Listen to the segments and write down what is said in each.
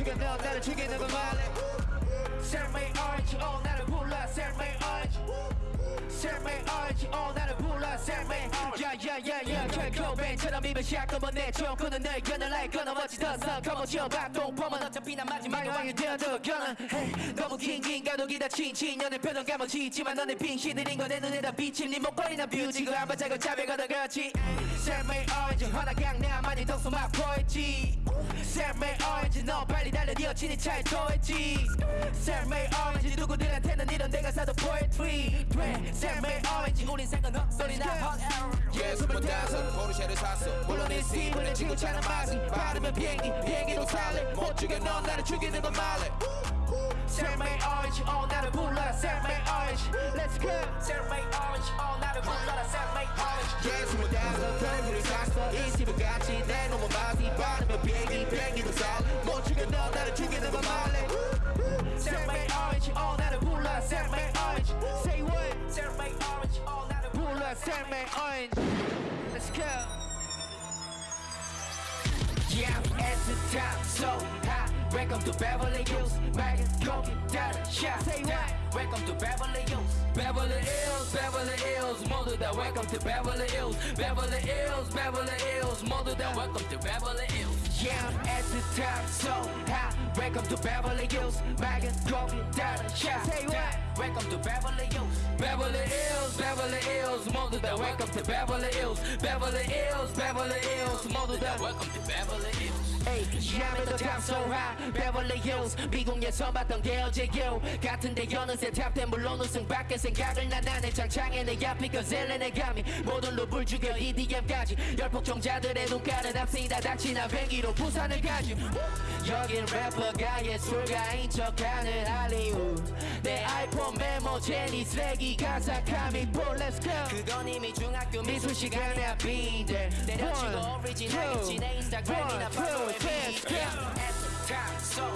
죽여 너 나를 죽이는 건 말해. Sell me orange 어 나를 불러. Sell me orange. Sell me orange 어 나를 불러. Sell me 야야야야 컬코벤처럼 입을 샷건만 내줘 그는 널 끊을래 끊어 멋지더서 거머쥐어 박동 보면 어차피 난 마지막에 왕이 되어도 Hey, 너무 긴긴 가독이다 친친 너의 표정 감아지지만 너네 빙신들인 거내 눈에 다 비친 네 목걸이나 뷰지고 한번 자고 잡에 걷어 그렇지. Sell me orange 허나강 내 많이 덕소 맛보였지 여친이 차에 토했지. Sell me orange 누구들한테는 이런 내가 사도 poetry 돼 Sell me orange 우린 hot air 예, 스물다섯 포르쉐를 샀어. 물론 이 씹을 지구차는 맛이 바르면 비행기 비행기로 살래. 못 죽여 넌 나를 죽이는 건 말해 Sell me orange 어 나를 불러 Sell me orange Let's go. Sell me orange 어 나를 불러라. Sell me orange 예, 스물다섯 포르쉐를 샀어. 이 집을 같이 내 놈은 맛이 바르면 비행기 불러 Sell me orange Say what Sell me orange 어 나를 불러 Sell me orange Let's go Yeah, at the top, so high. Welcome to Beverly Hills. Back and go get that shot. Say what? Welcome to Beverly Hills. Beverly Hills, Beverly Hills, 모두 다 welcome to Beverly Hills. Beverly Hills, Beverly Hills, 모두 다 welcome to Beverly Hills. Yeah, I'm at the top, so high. Welcome to Beverly Hills, bagging coffee, dollar shot. Say what? Welcome to Beverly Hills. Beverly Hills, Beverly Hills, mother that welcome to Beverly Hills. Beverly Hills, Beverly Hills, mother that welcome to So high. Beverly Hills. 미국에서 봤던 게 어제요. 같은데 어느새 탑된 물론 우승 밖에 생각을 난 안해. 장창에 내 앞이 거셀레 내 감이. 모든 룹을 죽여 EDM까지. 열폭종자들의 눈가는 앞세다. 닥치나 뱅기로 부산을 가지. 여긴 래퍼가 예술가인 척하는 할리우드. 내 아이폰 메모 제니 쓰레기 가사 카미 볼 Let's go 그건 이미 중학교 미술 시간에 앞인데 때려치고 오리지널이지 내 인스타그램이나 팔로우 에 비대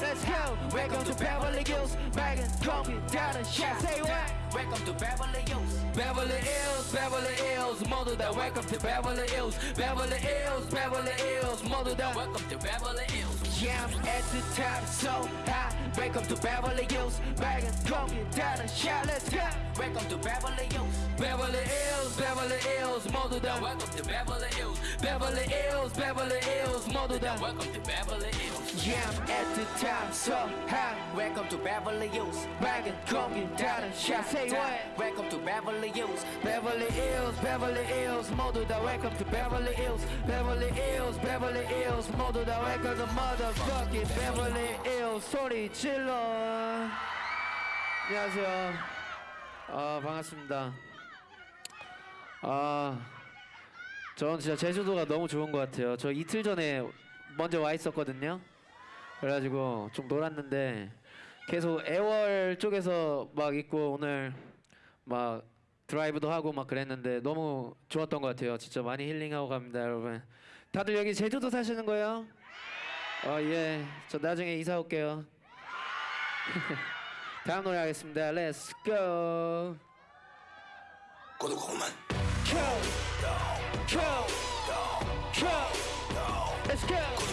Let's go. Welcome to Beverly Hills. Back and come down and shot. Say what? Welcome to Beverly Hills. Beverly Hills, Beverly Hills, mother that welcome to Beverly Hills. Beverly Hills, Beverly Hills, mother that welcome to Beverly Hills. Yeah, I'm at the top, so high. Welcome to Beverly Hills. Back and go get down a shot, let's go. Welcome to Beverly Hills. Beverly Hills, Beverly Hills, mother that welcome to Beverly Hills. Beverly Hills, Beverly Hills, mother that welcome to Beverly Hills. Yeah, I'm at the top, so high. Welcome to Beverly Hills. Back and go get down a shot. What? Welcome to Beverly Hills. Beverly Hills, Beverly Hills, 모두 다 welcome to Beverly Hills. Beverly Hills, Beverly Hills, 모두 다 welcome to motherfucking Beverly Hills. 소리 질러. 안녕하세요. 아 반갑습니다. 아, 전 진짜 제주도가 너무 좋은 것 같아요. 저 이틀 전에 먼저 와 있었거든요. 그래가지고 좀 놀았는데 계속 애월 쪽에서 막 있고 오늘 막 드라이브도 하고 막 그랬는데 너무 좋았던 것 같아요. 진짜 많이 힐링하고 갑니다, 여러분. 다들 여기 제주도 사시는 거예요? 어 예, 저 나중에 이사 올게요. 다음 노래 하겠습니다. Let's go. 고독고만 Go, go, go. Let's go.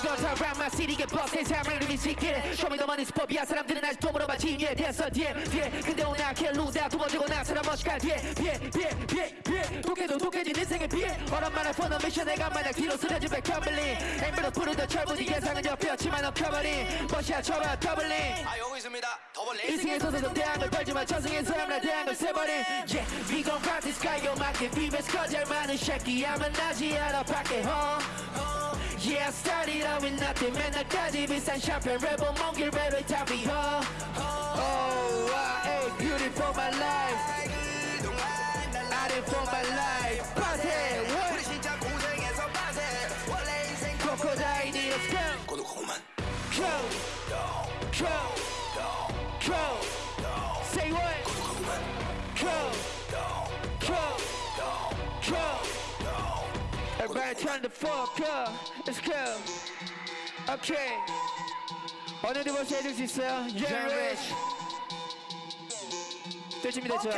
어바시고 사람마 시리게 버스의 삶을 리미시키는 쇼미더머니 스포비아 사람들은 아직도 물어봐 진위에 대해서 뒤에 뒤에 근데 오늘 아케 루다 두 번째고 나서는 멋있가 뒤에 피해 피해 피해 피해 독해도 독해진 인생의 피해. 얼음만한 펀어 미션 내가 만약 뒤로 쓰러진 백컴블리 엠브로 푸르던 철부지 예상은 접혔지만 어커버린. 멋이야 쳐봐 더블링 아 여기 있습니다. 더블 인생에서 세도 대항을 벌지만 전생에서 함나 대항을 세버린. Yeah we gon' rock this guy yo 맞게 비벼서 거절 많은 새끼야 만 나지 않아 밖에 어 Yeah I started out with nothing 맨날까지 비싼 샴페인 랩은 먼길 랩을 답이 어 Oh I ain't beautiful my life 그동안 날 I did for my life 파세 우리 what 진짜 고생해서 빠세 원래 인생 crocodile let's go 고독고만 Go Go Go turn the fuck up. Let's go. Okay. 어느 벌써 해줄 수 있어요? Young Rich. 될 준비됐죠?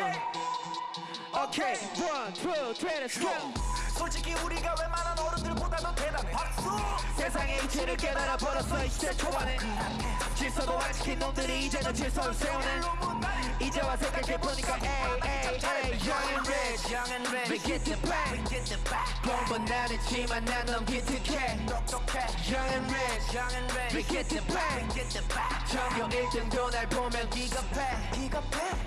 오케이. One, two, three, let's go. 솔직히 우리가 웬만한 어른들보다도 대단해 박수 세상의 이치를 깨달아 버렸어 20대 초반에 질서도 안 지킨 놈들이 이제는 질서를 세우네 이제 와 생각해보니까 에이 에이 에이 Young and rich We get the back 공부는 안 했지만 난 너무 기특해. Young and rich We get the back 전교 1등도 날 보면 기겁해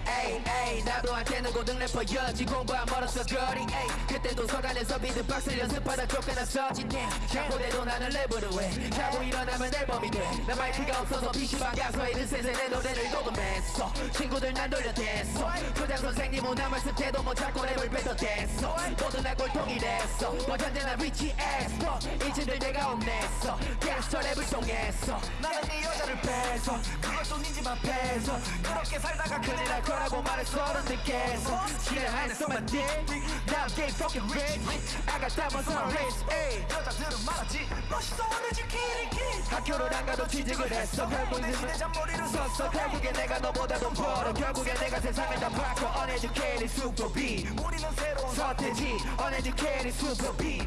에이 에이 나도 한테는 고등 래퍼였지 공부 안 멀었어 거리 에이 그때도 서간에서 비트박스를 연습하다 쫓겨났었지 장고대도 나는 랩으로 해. 자고 일어나면 앨범이 돼나 마이크가 없어서 PC방 가서 이른 내 노래를 녹음했어. 친구들 난 돌려댔어. 교장 선생님 오나 말씀 때도 못 찾고 랩을 뱉어댔어. 날 꼴통 이난 리치 엑스퍼 일진들 내가 혼냈어. 갱스터 랩을 통해서 나는 네 여자를 뺏어. 그것도 네집 앞에서 그렇게 살다가 큰일 날 거라고 말했어 어른들께서 지뢰 안에서 만들 Now I'm getting fucking rich. I got diamonds on my wrist 여자들은 말하지 멋있어 오늘지 키리키 학교를 안 가도 취직을 했어. 결국 내 잔머리를 썼어. 결국에 내가 너보다 돈 벌어. 결국에 내가 세상을 다 바꿔. Uneducated super B 우리는 새로운 서태지. Uneducated can't, it's super beat.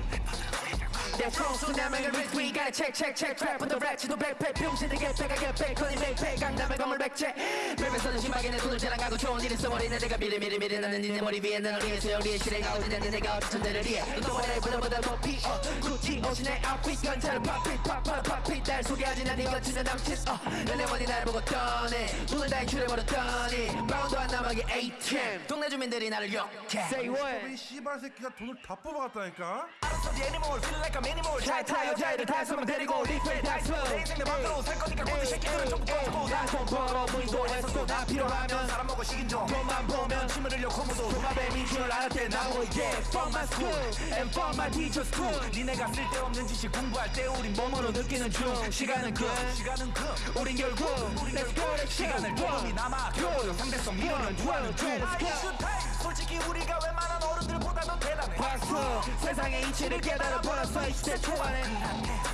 내 총수 남에게 rich we gotta check check check. trap on the rack 지도 백팩 병신에게 백하게 백허니 맥팩 강남의 건물 백채. 랩에서는 심하게 내 돈을 자랑하고 좋은 일을 써버리는 내가 미리 미리 미리 나는 니네 머리 위에 나를 위해 소용리에 실행가 어디냐는 내가 어디 천대를 위해. 너와 랩보다 높이 어. 구찌 옷이 내 outfit 건차를 팝핏 팝팝 팝핏 날 소개하지 난 이거 진짜 남친. 어 연애원이 날 보고 떠네 눈을 다 인출해버렸더니 바운드 안 남아게 ATM 동네 주민들이 나를 욕해. Say what? 이 씨발 새끼가 돈을 다 뽑아갔다니까. 알았어 the animal feel like minimal 잘 타요 자이를 다섯명 데리고 리플 다섯 내 인생 내 맘대로 살 거니까 꼬리 새끼들은 좀 꺼지고 난돈 벌어 보이고 해서 또나 필요하면 사람 먹고 식인 종 돈만 보면 침을 흘려 고무도 도마뱀 이줄 알았때 나고 yeah Fuck my school and fuck my teachers too 니네가 쓸데없는 지식 공부할 때 우린 몸으로 느끼는 중. 시간은 금 시간은 금 우린 결국 Let's go let's 시간을 조금이 남아. 상대성 미련을 구하는 중. Let's go. 솔직히 우리가 웬만한 어른들보다도 대단해 박수 세상의 이치를 깨달아 버렸어 20대 초반에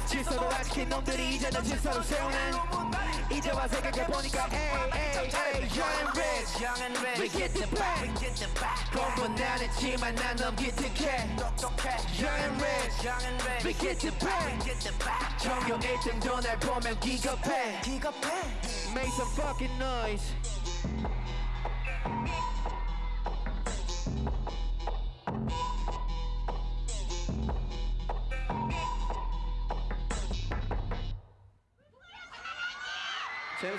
질서도 안 지킨 놈들이 이제는 질서를 세우네 이제 와 생각해보니까 에이 에이 에이 Young and rich Young and rich We get the back We get the back 공부는 안 했지만 난 너무 기특해 똑똑해 Young and rich Young and rich We get the back Get the back 전교 1등도 날 보면 기겁해 기겁해 Make some fucking noise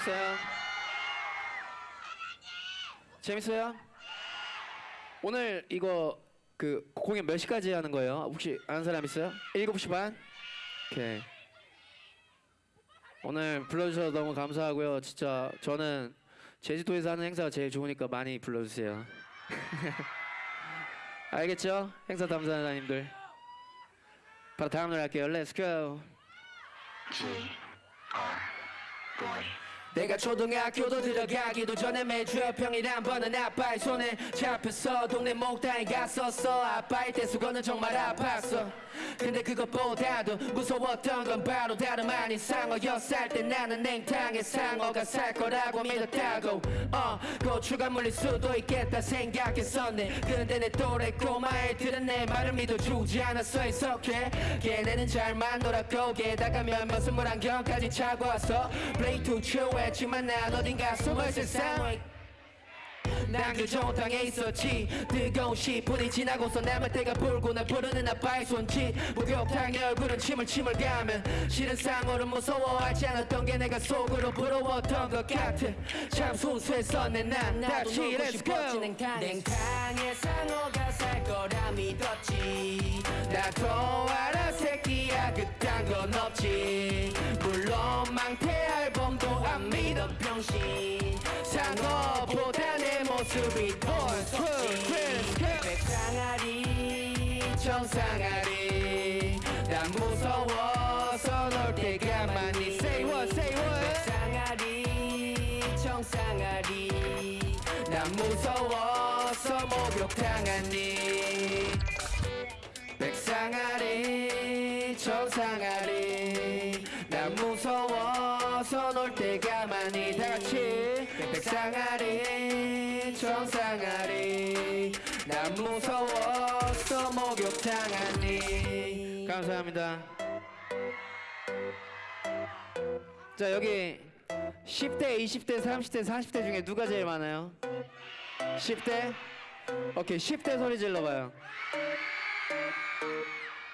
재밌어요? 재밌어요? 오늘 이거 그 공연 몇 시까지 하는 거예요? 혹시 아는 사람 있어요? 7시 반? 오케이. 오늘 불러주셔서 너무 감사하고요. 진짜 저는 제주도에서 하는 행사가 제일 좋으니까 많이 불러주세요. 알겠죠? 행사 담당자님들. 바로 다음 노래 할게요. Let's go. 내가 초등학교도 들어가기도 전에 매주 평일 한 번은 아빠의 손에 잡혔어 동네 목당에 갔었어. 아빠의 대수건은 정말 아팠어 근데 그것보다도 무서웠던 건 바로 다름 아닌 상어 여살 때 나는 냉탕에 상어가 살 거라고 믿었다고. 어 고추가 물릴 수도 있겠다 생각했었네. 근데 내 또래 꼬마애들은 내 말을 믿어주지 않았어. 해석해. 걔네는 잘만 놀았고 게다가 몇몇 선물 안경까지 차고 왔어 Play to chill 했지만 난 어딘가 숨을 쉴 상황 난그 좋은 땅에 있었지. 뜨거운 10분이 지나고서 남을 때가 불고 날 부르는 아빠의 손짓. 목욕탕에 얼굴은 침을 침을 가면 싫은 상어를 무서워하지 않았던 게 내가 속으로 부러웠던 것 같아. 참 순수했었네 난 다시 Let's go. 냉탕에 상어가 살 거라 믿었지. 나도 알아 새끼야. 그딴 건 없지. 물론 망태 앨범도 안 믿어 병신. 내 모습이 더 무섭지 백상아리 정상아리. 난 무서워서 널 때가 많이 Say what say what. 백상아리 정상아리. 난 무서워서 목욕당하니. 백상아리 청상아리. 난 무서워서 놀 때가 많이 다같이. 백상아리 무서워서 목욕탕하니. 감사합니다. 자 여기 10대 20대 30대 40대 중에 누가 제일 많아요? 10대? 오케이 10대 소리 질러봐요.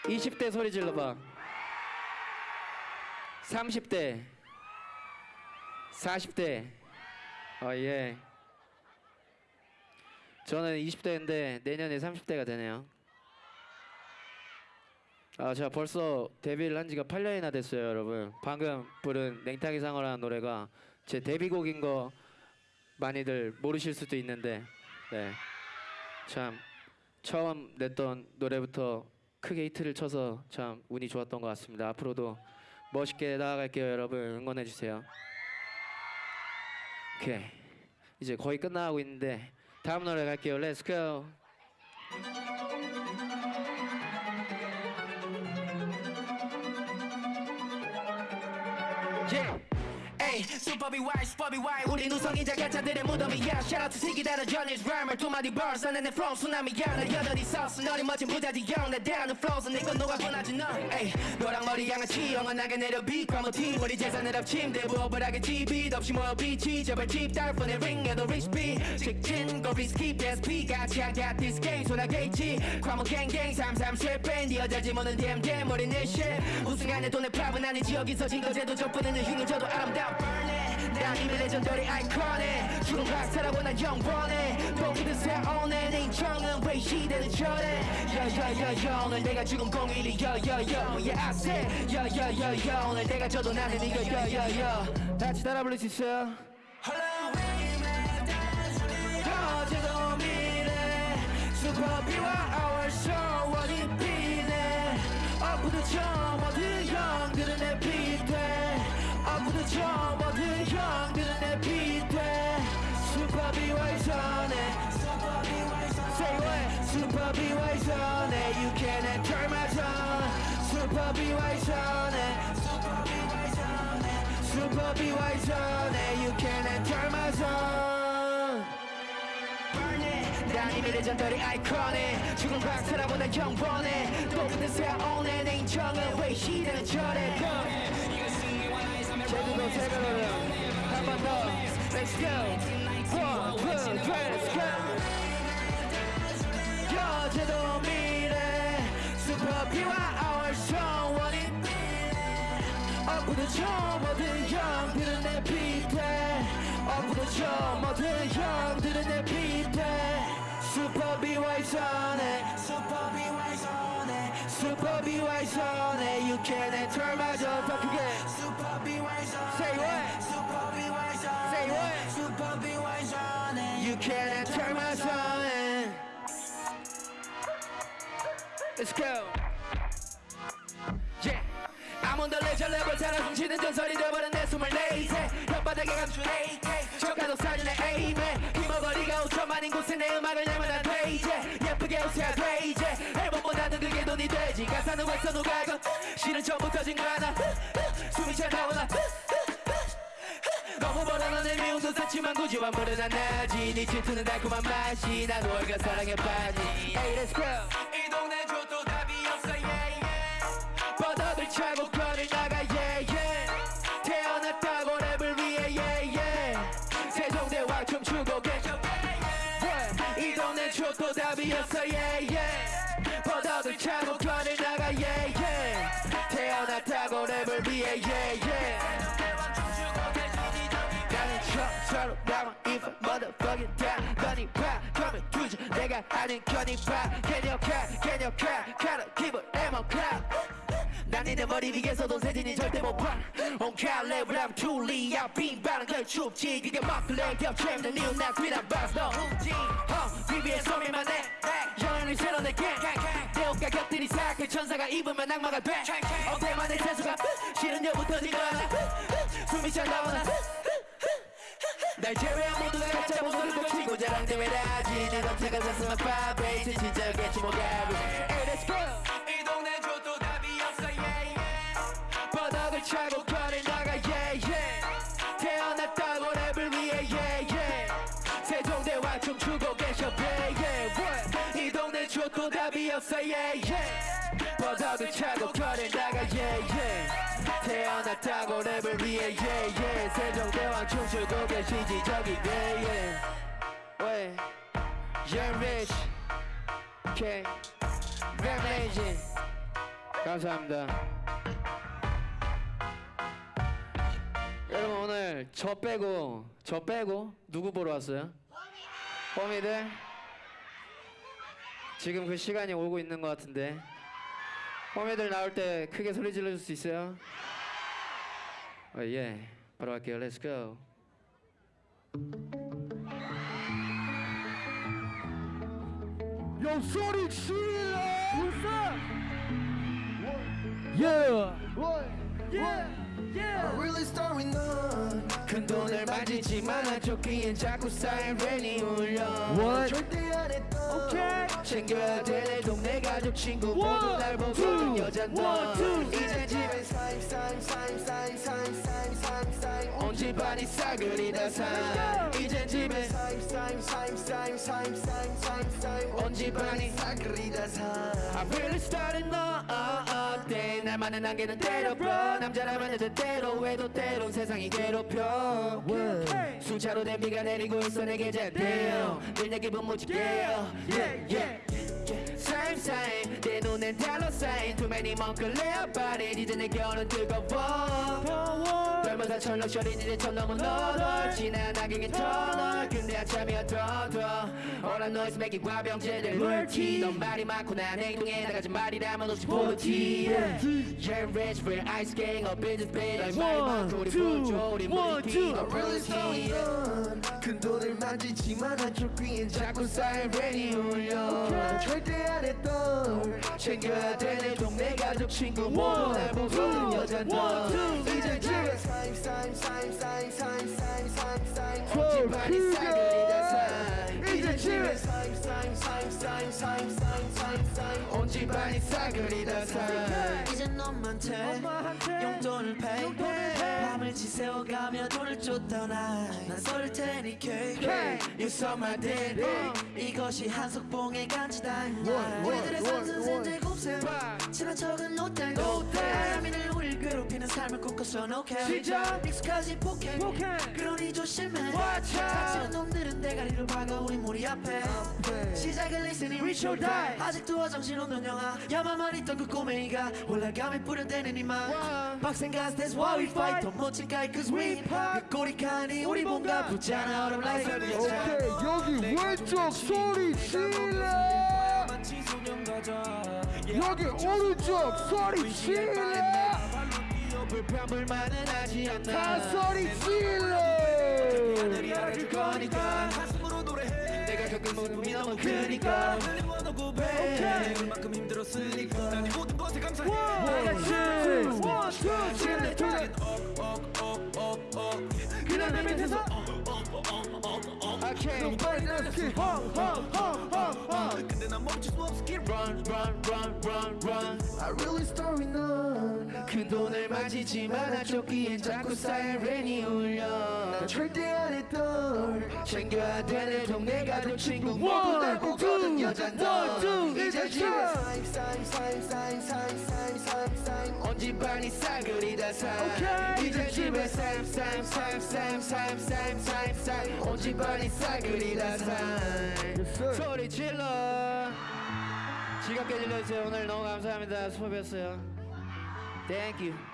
20대 소리 질러봐. 30대 40대. 어예. 저는 20대인데 내년에 30대가 되네요 아 제가 벌써 데뷔를 한 지가 8년이나 됐어요 여러분 방금 부른 냉탕이 상어라는 노래가 제 데뷔곡인 거 많이들 모르실 수도 있는데 네. 참 처음 냈던 노래부터 크게 히트를 쳐서 참 운이 좋았던 것 같습니다. 앞으로도 멋있게 나아갈게요, 여러분. 응원해 주세요. 오케이. 이제 거의 끝나가고 있는데 다음 노래 갈게요. Go. Yeah. Ay, super BY, super BY 우리 누성이자 가짜들의 무덤이야 Shout out to 새끼 다른 전일 랩을 두 마디 벌써 내내 flow 쓰나미야 나 여전히 sauce. 너리 멋진 부자지 형 내 대하는 flows 내건 녹아 뻔하지 너. Ay, 너랑 머리 양아치 영원하게 내려 그럼 팀 우리 재산을 합침 대부업을 하겠지 빛 없이 모여 빛이 제발 집 달폰에 ring에도 rich B 직진 거 risky PSP 같이 I got this game 손아게 있지. 과목 갱갱 삼삼 실패 네 여자지 뭐는 DM DM 우리 내 shit 우승안에 돈의 팝은 아니지. 여기서 진거 제도 좁히는 흉을 줘도 아름다운 burn it 난 이미 레전더리 아이콘에. 죽은 박사라고 난 영원해. 보기도 새오네 내 인정은 왜 시대는 저래? 야야야야 오늘 내가 죽은 공일이 야야야 Yeah I said 야야야야 오늘 내가 져도 나는 이거 다 같이 따라 부를 수 있어요? Our show 어디 비와 전에 You can enter my zone 슈퍼 비와 전에 슈퍼 비와 전에 You can enter my zone 난 이미 레전더리 아이콘에 죽은 박사라고 난 영원해 또 근데 새오네. 내 인정은 왜 시대는 저래. 제주도 새벽으로 한번 더. Let's go 어부도 저 모든 형들은 내 비대 어부도 저 모든 형들은 내 비대 슈퍼비와의 전에 슈퍼비와의 전에 슈퍼비와의 전에 You can enter my zone 더 크게 슈퍼비와의 전에 Say what? 슈퍼비와의 전에 Say what? 슈퍼비와의 전에 You can enter my zone Let's go 숨쉬는 전설이 숨을 내세 혓바닥에 감춘 AK 저가도 살리네 에이맨 힘어거리가 5천만인 곳에 내 음악을 내면 안돼 이제. 예쁘게 웃어야 돼 이제. 앨범보다는 그게 돈이 되지. 가사는 왜 써 누가고. 실은 처음부터 진거 하나. 숨이 잘 나오나. 너무 멀어는 내 미움도 쌓지만 굳이 완물은 안 나지. 네 질투는 달콤한 맛이. 난 월가 사랑에 빠지 Hey let's go 줘도 답이 없어 yeah yeah. 뻗어들 차고 거를 나가 yeah yeah. 태어났다고 랩을 위해 yeah yeah. 나는 처처럼 남아 if I motherfucking die 너니 봐 그러면 주지 내가 아는 견이 봐 개념카 개념카 카라 기분 에모카 난 니네 머리 위에서도 세진이 절대 못봐. 온칼 랩을 하면 줄리야 빈바는 걸 춥지 그게 막걸레 겹치는 이유 난 그냥 봤어 너어 TV에 소리만 내 여행을 새로 내게. 내 옷과 곁들이 사악해 천사가 입으면 악마가 돼. 어깨만의 세수가 싫은 여부터 지거 하나 숨이 잘 나오나. 날 제외한 모두가 가짜 모습을 치고 자랑 대회라지 내 덕차가 샀으면 파베이스 진짜겠지 뭐가 Hey let's go 춤추고 계셔 what? 이 동네 좋고 답이 없어 yeah yeah. 버터도 차고 거리 나가 yeah yeah. 태어났다고 랩을 위해 yeah yeah. 세종대왕 춤추고 계시지 저기 yeah yeah. 왜? Young Rich Okay Rap Legend 감사합니다. 여러분 오늘 저 빼고 저 빼고 누구 보러 왔어요? 호미들 지금 그 시간이 오고 있는 것 같은데 호미들 나올 때 크게 소리 질러줄 수 있어요? 어, 예. 바로 갈게요. Let's go. 야 소리 질러 Really start with none 큰 돈을 만지지만 한쪽귀엔 자꾸 사이렌이 울려 절대 안 했던 챙겨야 될내 동네 가족 친구 모두 날 보거든 여잔 너 이제 집에 사임 사임 사임 사임 사임 사임 사임 사임 온 집안이 싸그리 다 사 이제 집에 사임 사임 사임 사임 사임 사임 사임 사임 온 집안이 싸그리 다 사 I really started 너 어때 날만은 안개는 때려봐 남자라면 여자 때로 해도 때론 세상이 괴롭혀. 수차로 된 비가 내리고 있어 내게 잘돼요 늘내 기분 무지개요. Yeah, yeah. Same same. 내 눈엔 달러 사인 Too many 멍클레어 body. 이제 내 겨울은 뜨거워. 별마다 철렁철인 이제 천 넘은 너덜 낙엽인 터널. 근데 한참이야 더더 Know is making 과병제들. 물티. 넌 말이 많고 난 행동에 나가지 말이라면 없이 볼티. Yeah rich real ice gang in this bed. 넌 말이 많고 우리 불조 우리 물티. 너 Really none 큰 돈을 만지지만 한쪽 귀엔 자꾸 사이렌이 울려. 절대 안 했던 챙겨야 되는 동네 가족 친구 모두 날 보거든 여잔 너 이제 집에 사임 사임 사임 사임 사임 사임 사임 사임 집 안이 싸그리다 사임 正确。온 집안이 싸그리 다 산. 이제 너만 돼. 용돈을 pay. 밤을 지새워가며 돈을 쫓던 나난 쏠 테니 cake You saw my dead 이것이 한석봉의 간지다. 우리들의 선순생 제곱셈. 친한 척은 thanks 아야민을 우릴 괴롭히는 삶을 꿈꿔서 no cap 시작. 익숙하지 폭행. 그러니 조심해. 다치는 놈들은 대가리를 박아 우리 머리 앞에. 시작은 listening. Reach or die. 아직도 화장실 없는 영화 야만만 있던 그 꼬맹이가 올라감에 뿌려대는 이만 빡센 가스 that's why we fight? 더 멋진 가이 cause we pop 그 꼬리칸이 우리 몸과 붙잖아. 얼음 라이트 오케이 여기 왼쪽 소리 질러. 여기 오른쪽 소리 질러. 불평불만은 하지 않나. 다 소리 질러. 하늘이 알아줄 거니까 내가 겪은 모든 너무 크니까 그만큼 힘들었으니까 난 모든 것에 감사해. 지금 내 타겟 그날 내 밑에서 Okay 근데 난 멈출 수 없어. Keep Run run run run run. I really with none. 큰 돈을 만지지만 한쪽 귀엔 자꾸 사이렌이 울려. 절대 안 했던 챙겨야 되는 동네 가족 친구. 모두 날 보거든 여잔 너. 이제 집에 사임 사임 사임 사임 사임 사임 사임 사임 온 집안이 싸그리다 사 이제 집에 쌈쌈쌈쌈쌈쌈쌈쌈온 집안이 싸그리다 사 소리 질러. 지갑게 질러주세요. 오늘 너무 감사합니다. 수고하셨어요. Thank you